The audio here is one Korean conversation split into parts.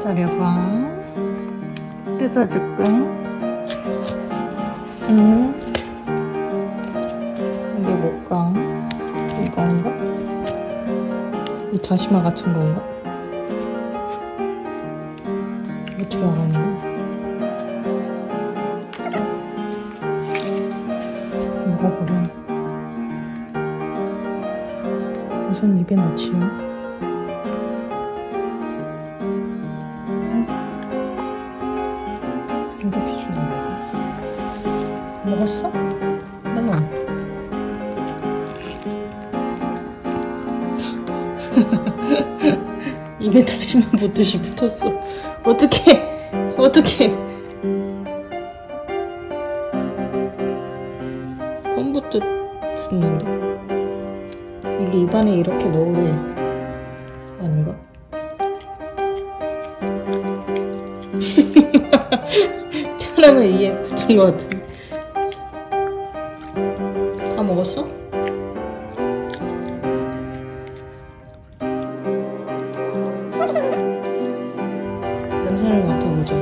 기다려봐. 뜯어줄까? 응? 이게 뭘까? 이건가? 이 다시마 같은 건가? 어떻게 알았나? 먹어보래. 우선 입에 넣지요. 이렇게 주는 거야. 먹었어? 나는 입에 다시마 붙듯이 붙었어. 어떻게? 어떻게? 껌부터 붙는데. 이게 입안에 이렇게 넣으래. 아닌가? 편하면 이에 붙은 것 같은데. 다 먹었어? 냄새를 맡아보자.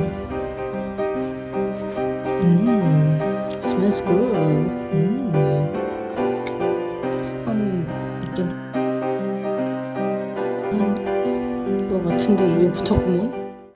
음, smells good. 음. 한, 있긴 한, 거 같은데 입에 붙었구먼?